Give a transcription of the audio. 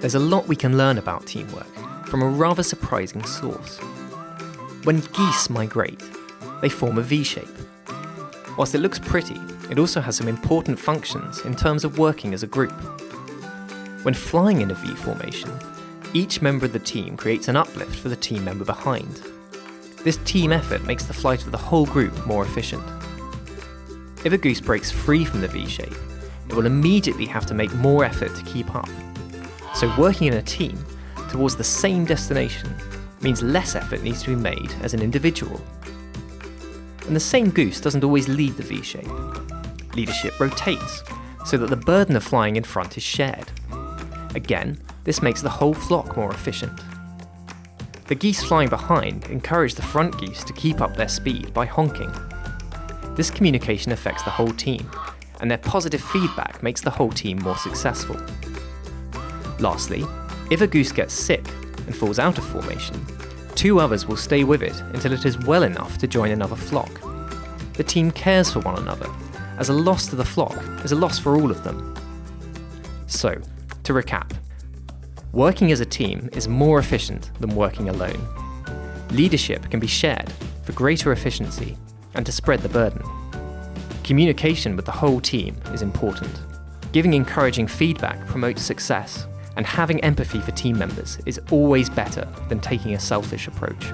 There's a lot we can learn about teamwork from a rather surprising source. When geese migrate, they form a V shape. Whilst it looks pretty, it also has some important functions in terms of working as a group. When flying in a V formation, each member of the team creates an uplift for the team member behind. This team effort makes the flight of the whole group more efficient. If a goose breaks free from the V shape, it will immediately have to make more effort to keep up. So working in a team towards the same destination means less effort needs to be made as an individual. And the same goose doesn't always lead the V shape. Leadership rotates, so that the burden of flying in front is shared. Again, this makes the whole flock more efficient. The geese flying behind encourage the front geese to keep up their speed by honking. This communication affects the whole team, and their positive feedback makes the whole team more successful. Lastly, if a goose gets sick and falls out of formation, two others will stay with it until it is well enough to join another flock. The team cares for one another, as a loss to the flock is a loss for all of them. So, to recap, working as a team is more efficient than working alone. Leadership can be shared for greater efficiency and to spread the burden. Communication with the whole team is important. Giving encouraging feedback promotes success and having empathy for team members is always better than taking a selfish approach.